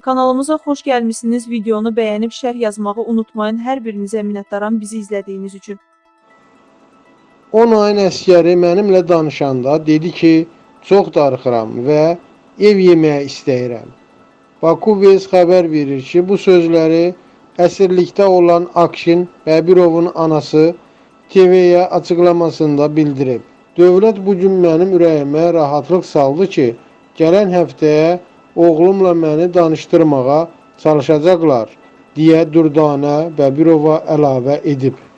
Kanalımıza xoş gəlmisiniz. Videonu bəyənib şərh yazmağı unutmayın. Hər birinizə minnətdaram bizi izlədiyiniz üçün. 10 ayın əskəri mənimlə danışanda dedi ki, çox darıxıram və ev yeməyi istəyirəm. Bakubez xəbər verir ki, bu sözləri əsirlikdə olan Akşin Bəbirovun anası TV-yə açıqlamasında bildirib. Dövlət bu gün mənim ürəyimə rahatlıq saldı ki, gələn həftəyə oğlumla məni danışdırmağa çalışacaqlar, deyə Dürdanə Bəbirova əlavə edib.